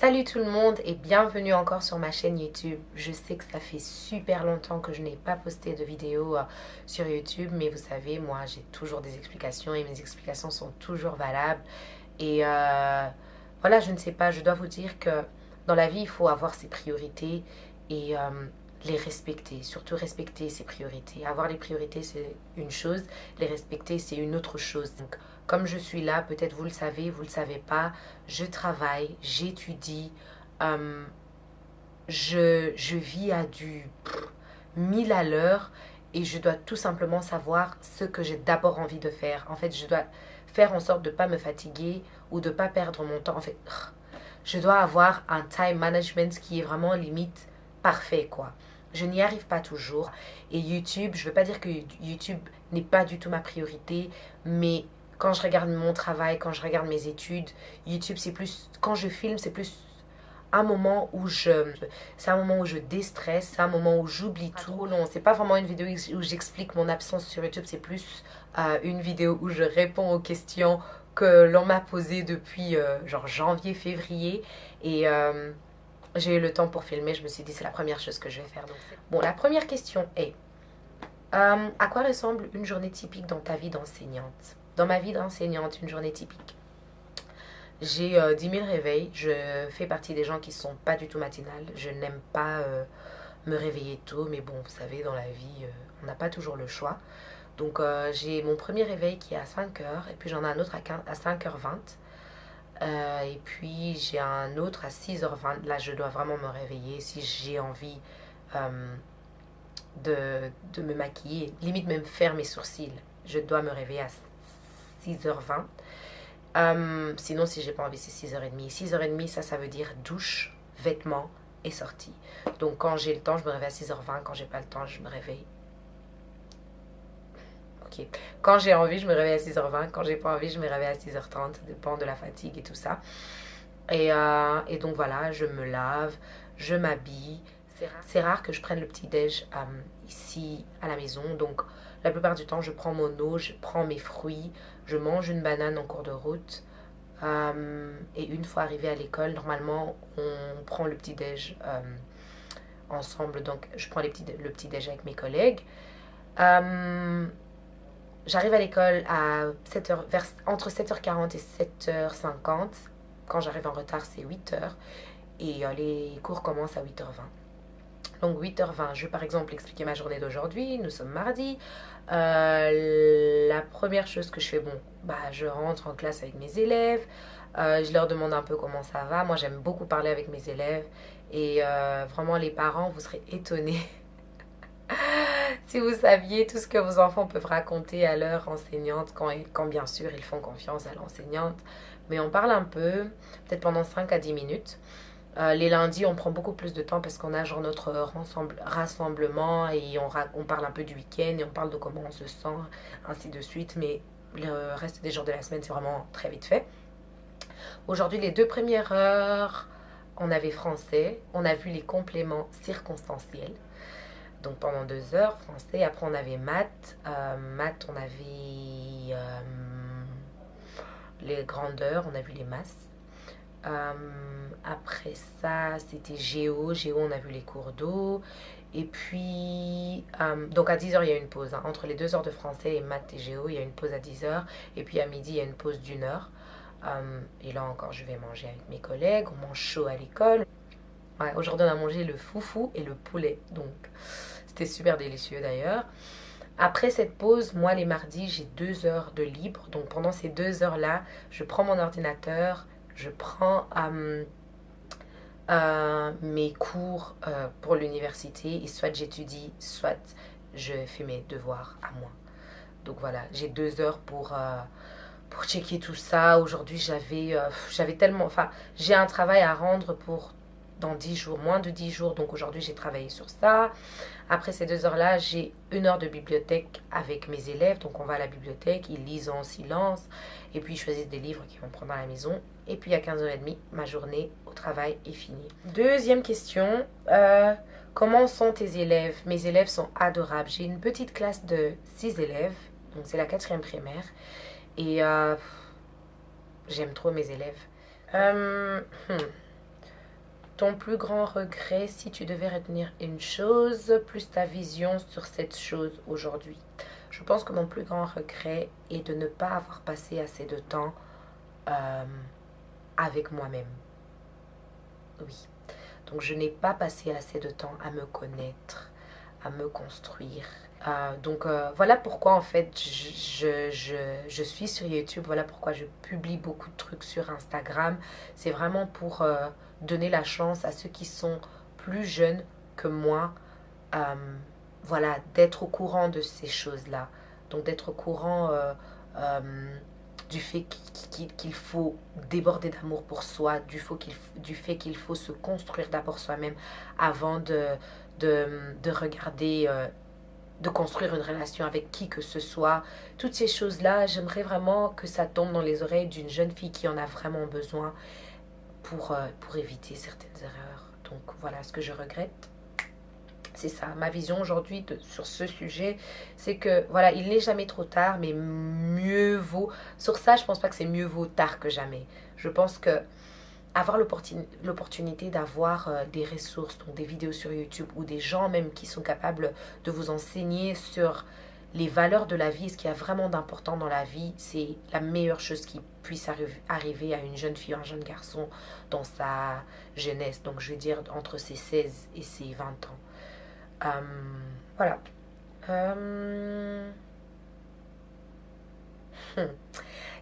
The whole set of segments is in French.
Salut tout le monde et bienvenue encore sur ma chaîne YouTube. Je sais que ça fait super longtemps que je n'ai pas posté de vidéo euh, sur YouTube, mais vous savez, moi j'ai toujours des explications et mes explications sont toujours valables. Et euh, voilà, je ne sais pas, je dois vous dire que dans la vie, il faut avoir ses priorités et euh, les respecter, surtout respecter ses priorités. Avoir les priorités, c'est une chose, les respecter, c'est une autre chose. Comme je suis là, peut-être vous le savez, vous ne le savez pas, je travaille, j'étudie, euh, je, je, vis à du mille à l'heure et je dois tout simplement savoir ce que j'ai d'abord envie de faire. En fait, je dois faire en sorte de ne pas me fatiguer ou de ne pas perdre mon temps. En fait, je dois avoir un time management qui est vraiment limite parfait, quoi. Je n'y arrive pas toujours. Et YouTube, je ne veux pas dire que YouTube n'est pas du tout ma priorité, mais quand je regarde mon travail, quand je regarde mes études, YouTube, c'est plus, quand je filme, c'est plus un moment où je, c'est un moment où je déstresse, c'est un moment où j'oublie tout. Non, c'est pas vraiment une vidéo où j'explique mon absence sur YouTube, c'est plus euh, une vidéo où je réponds aux questions que l'on m'a posées depuis euh, genre janvier, février. Et euh, j'ai eu le temps pour filmer, je me suis dit c'est la première chose que je vais faire. Donc, bon, la première question est, à quoi ressemble une journée typique dans ta vie d'enseignante? Dans ma vie d'enseignante, une journée typique. J'ai 10 euh, 000 réveils. Je fais partie des gens qui ne sont pas du tout matinales. Je n'aime pas euh, me réveiller tôt. Mais bon, vous savez, dans la vie, euh, on n'a pas toujours le choix. Donc, j'ai mon premier réveil qui est à 5 h Et puis, j'en ai un autre à, 15, à 5h20. et puis, j'ai un autre à 6h20. Là, je dois vraiment me réveiller si j'ai envie de, de me maquiller. Limite même faire mes sourcils. Je dois me réveiller à 6h20. Euh, sinon, si j'ai pas envie, c'est 6h30. 6h30, ça, ça veut dire douche, vêtements et sortie. Donc, quand j'ai le temps, je me réveille à 6h20. Quand j'ai pas le temps, je me réveille. Ok. Quand j'ai envie, je me réveille à 6h20. Quand j'ai pas envie, je me réveille à 6h30. Ça dépend de la fatigue et tout ça. Et, euh, et donc, voilà, je me lave, je m'habille. C'est rare. que je prenne le petit-déj euh, ici à la maison. Donc, la plupart du temps, je prends mon eau, je prends mes fruits, je mange une banane en cours de route. Euh, et une fois arrivé à l'école, normalement, on prend le petit-déj euh, ensemble. Donc, je prends le petit-déj avec mes collègues. Euh, j'arrive à l'école à 7h, vers, entre 7h40 et 7h50. Quand j'arrive en retard, c'est 8h. Et les cours commencent à 8h20. Donc 8h20, je vais par exemple expliquer ma journée d'aujourd'hui. Nous sommes mardi. Euh, la première chose que je fais, bon, bah, je rentre en classe avec mes élèves. Euh, je leur demande un peu comment ça va. Moi, j'aime beaucoup parler avec mes élèves. Et euh, vraiment, les parents, vous serez étonnés si vous saviez tout ce que vos enfants peuvent raconter à leur enseignante, quand, quand bien sûr ils font confiance à l'enseignante. Mais on parle un peu, peut-être pendant 5 à 10 minutes. Euh, les lundis, on prend beaucoup plus de temps parce qu'on a genre notre rassemblement et on, on parle un peu du week-end et on parle de comment on se sent, ainsi de suite. Mais le reste des jours de la semaine, c'est vraiment très vite fait. Aujourd'hui, les deux premières heures, on avait français. On a vu les compléments circonstanciels. Donc pendant deux heures, français. Après, on avait maths. Euh, maths, on avait euh, les grandeurs, on a vu les masses. Euh, après ça, c'était Géo. Géo, on a vu les cours d'eau. Et puis, euh, donc à 10h, il y a une pause. Hein. Entre les deux heures de français et maths et Géo, il y a une pause à 10h. Et puis à midi, il y a une pause d'une heure. Euh, et là encore, je vais manger avec mes collègues. On mange chaud à l'école. Aujourd'hui, on a mangé le foufou et le poulet. Donc, c'était super délicieux d'ailleurs. Après cette pause, moi, les mardis, j'ai deux heures de libre. Donc, pendant ces deux heures-là, je prends mon ordinateur, je prends euh, euh, mes cours euh, pour l'université et soit j'étudie, soit je fais mes devoirs à moi. Donc voilà, j'ai deux heures pour, pour checker tout ça. Aujourd'hui, j'avais j'avais tellement... Enfin, j'ai un travail à rendre pour dans 10 jours, moins de 10 jours. Donc aujourd'hui, j'ai travaillé sur ça. Après ces deux heures-là, j'ai une heure de bibliothèque avec mes élèves. Donc on va à la bibliothèque, ils lisent en silence. Et puis ils choisissent des livres qu'ils vont prendre à la maison. Et puis à 15h30, ma journée au travail est finie. Deuxième question. Euh, comment sont tes élèves? Mes élèves sont adorables. J'ai une petite classe de 6 élèves. Donc c'est la quatrième primaire. Et euh, j'aime trop mes élèves. Euh, hmm. Ton plus grand regret si tu devais retenir une chose, plus ta vision sur cette chose aujourd'hui? Je pense que mon plus grand regret est de ne pas avoir passé assez de temps euh, avec moi-même. Oui. Donc je n'ai pas passé assez de temps à me connaître, à me construire. Euh, donc euh, voilà pourquoi en fait je, je, je, suis sur YouTube, voilà pourquoi je publie beaucoup de trucs sur Instagram. C'est vraiment pour donner la chance à ceux qui sont plus jeunes que moi, euh, voilà, d'être au courant de ces choses-là. Donc d'être au courant euh, euh, du fait qu'il faut déborder d'amour pour soi, du fait qu'il faut se construire d'abord soi-même avant de, de, regarder, de construire une relation avec qui que ce soit. Toutes ces choses-là, j'aimerais vraiment que ça tombe dans les oreilles d'une jeune fille qui en a vraiment besoin pour, euh, pour éviter certaines erreurs. Donc voilà ce que je regrette. C'est ça, ma vision aujourd'hui sur ce sujet, c'est que voilà, il n'est jamais trop tard, mais mieux vaut. Sur ça, je pense pas que c'est mieux vaut tard que jamais. Je pense que avoir l'opportunité d'avoir euh, des ressources, donc des vidéos sur YouTube ou des gens même qui sont capables de vous enseigner sur les valeurs de la vie, ce qui a vraiment d'important dans la vie, c'est la meilleure chose qui puisse arriver à une jeune fille ou un jeune garçon dans sa jeunesse. Donc, je veux dire entre ses 16 et ses 20 ans. Euh, voilà. Euh, hmm.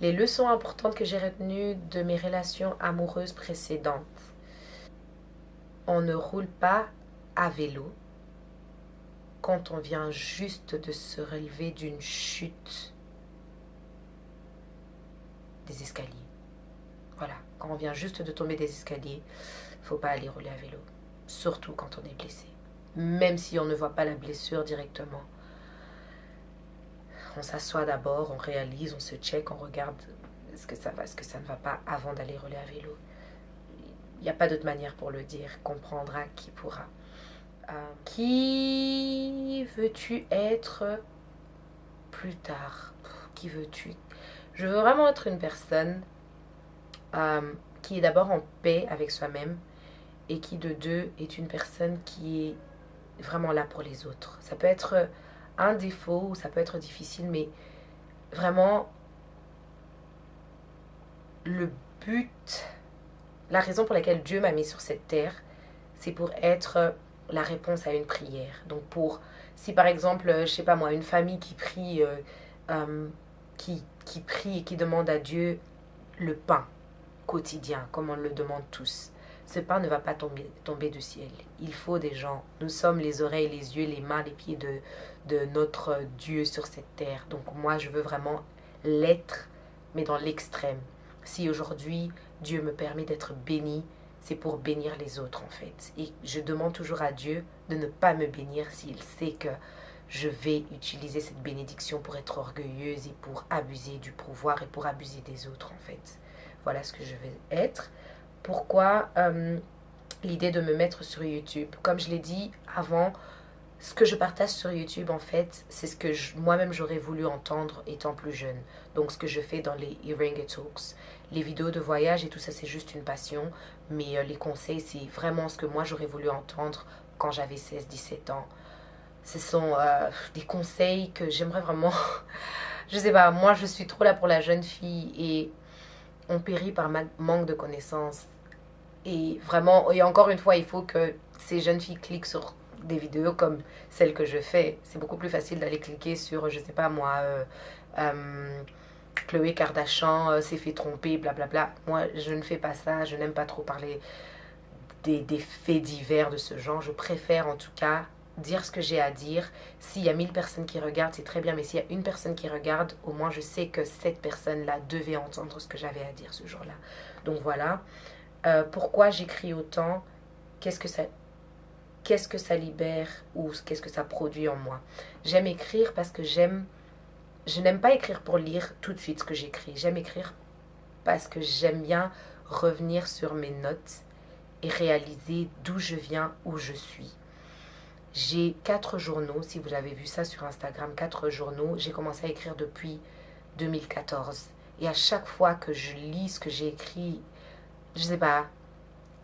Les leçons importantes que j'ai retenues de mes relations amoureuses précédentes. On ne roule pas à vélo quand on vient juste de se relever d'une chute des escaliers. Voilà, quand on vient juste de tomber des escaliers, faut pas aller rouler à vélo, surtout quand on est blessé. Même si on ne voit pas la blessure directement. On s'assoit d'abord, on réalise, on se check, on regarde est-ce que ça va, est-ce que ça ne va pas avant d'aller rouler à vélo. Il n'y a pas d'autre manière pour le dire, comprendra qui pourra. Euh, qui veux-tu être plus tard? Qui veux-tu? Je veux vraiment être une personne euh, qui est d'abord en paix avec soi-même et qui de deux est une personne qui est vraiment là pour les autres. Ça peut être un défaut ou ça peut être difficile, mais vraiment le but, la raison pour laquelle Dieu m'a mis sur cette terre, c'est pour être la réponse à une prière. Donc pour, si par exemple, euh, je sais pas moi, une famille qui prie, euh, euh, qui prie et qui demande à Dieu le pain quotidien, comme on le demande tous. Ce pain ne va pas tomber, tomber du ciel. Il faut des gens. Nous sommes les oreilles, les yeux, les mains, les pieds de, de notre Dieu sur cette terre. Donc moi, je veux vraiment l'être, mais dans l'extrême. Si aujourd'hui, Dieu me permet d'être béni, c'est pour bénir les autres en fait. Et je demande toujours à Dieu de ne pas me bénir s'il sait que je vais utiliser cette bénédiction pour être orgueilleuse et pour abuser du pouvoir et pour abuser des autres en fait. Voilà ce que je vais être. Pourquoi euh, l'idée de me mettre sur YouTube Comme je l'ai dit avant, ce que je partage sur YouTube, en fait, c'est ce que moi-même j'aurais voulu entendre étant plus jeune. Donc, ce que je fais dans les Iringa Talks, les vidéos de voyage et tout ça, c'est juste une passion. Mais euh, les conseils, c'est vraiment ce que moi j'aurais voulu entendre quand j'avais 16-17 ans. Ce sont euh, des conseils que j'aimerais vraiment. je sais pas, moi je suis trop là pour la jeune fille et on périt par manque de connaissances. Et vraiment, et encore une fois, il faut que ces jeunes filles cliquent sur des vidéos comme celle que je fais. C'est beaucoup plus facile d'aller cliquer sur, je sais pas moi, euh, euh, Chloé Kardashian euh, s'est fait tromper, blablabla. Moi, je ne fais pas ça. Je n'aime pas trop parler des, des, faits divers de ce genre. Je préfère en tout cas dire ce que j'ai à dire. S'il y a mille personnes qui regardent, c'est très bien. Mais s'il y a une personne qui regarde, au moins je sais que cette personne-là devait entendre ce que j'avais à dire ce jour-là. Donc voilà. pourquoi j'écris autant? Qu'est-ce que ça qu'est-ce que ça libère ou qu'est-ce que ça produit en moi? J'aime écrire parce que j'aime... Je n'aime pas écrire pour lire tout de suite ce que j'écris. J'aime écrire parce que j'aime bien revenir sur mes notes et réaliser d'où je viens, où je suis. J'ai quatre journaux, si vous avez vu ça sur Instagram, quatre journaux. J'ai commencé à écrire depuis 2014. Et à chaque fois que je lis ce que j'ai écrit, je sais pas,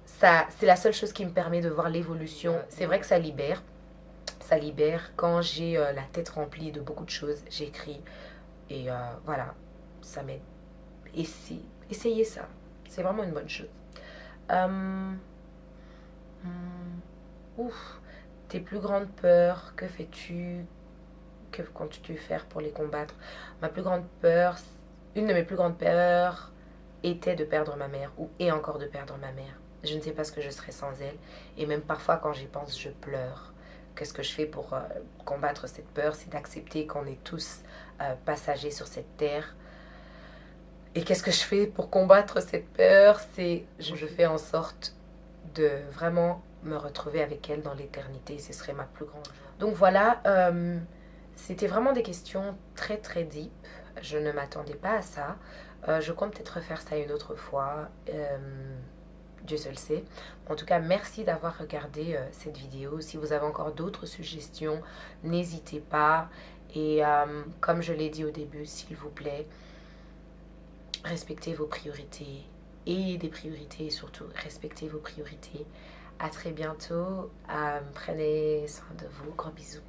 ça, c'est la seule chose qui me permet de voir l'évolution. C'est vrai que ça libère. Ça libère. Quand j'ai euh, la tête remplie de beaucoup de choses, j'écris. Et euh, voilà, ça m'aide. essayez ça. C'est vraiment une bonne chose. Hum, hum, ouf. Tes plus grandes peurs, que fais-tu Que comptes-tu faire pour les combattre? Ma plus grande peur, une de mes plus grandes peurs était de perdre ma mère ou est encore de perdre ma mère. Je ne sais pas ce que je serais sans elle. Et même parfois, quand j'y pense, je pleure. Qu'est-ce que je fais pour euh, combattre cette peur? C'est d'accepter qu'on est tous euh, passagers sur cette terre. Et qu'est-ce que je fais pour combattre cette peur? C'est je, fais en sorte de vraiment me retrouver avec elle dans l'éternité. Ce serait ma plus grande Donc voilà, euh, c'était vraiment des questions très très deep. Je ne m'attendais pas à ça. je compte peut-être refaire ça une autre fois. Dieu seul sait. En tout cas, merci d'avoir regardé euh, cette vidéo. Si vous avez encore d'autres suggestions, n'hésitez pas. Et euh, comme je l'ai dit au début, s'il vous plaît, respectez vos priorités. Et des priorités, et surtout, respectez vos priorités à très bientôt. Euh, prenez soin de vous. Gros bisous.